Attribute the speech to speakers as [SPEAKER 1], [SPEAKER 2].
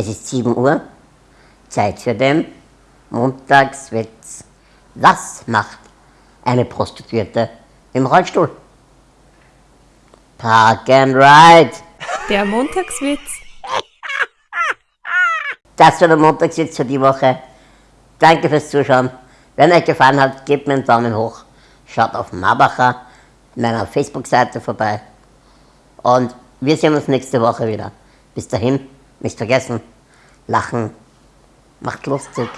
[SPEAKER 1] Es ist 7 Uhr, Zeit für den Montagswitz. Was macht eine Prostituierte im Rollstuhl? Park and Ride.
[SPEAKER 2] Der Montagswitz.
[SPEAKER 1] Das war der Montagswitz für die Woche. Danke fürs Zuschauen. Wenn euch gefallen hat, gebt mir einen Daumen hoch. Schaut auf Marbacher, meiner Facebook-Seite vorbei. Und wir sehen uns nächste Woche wieder. Bis dahin, nicht vergessen, lachen macht lustig.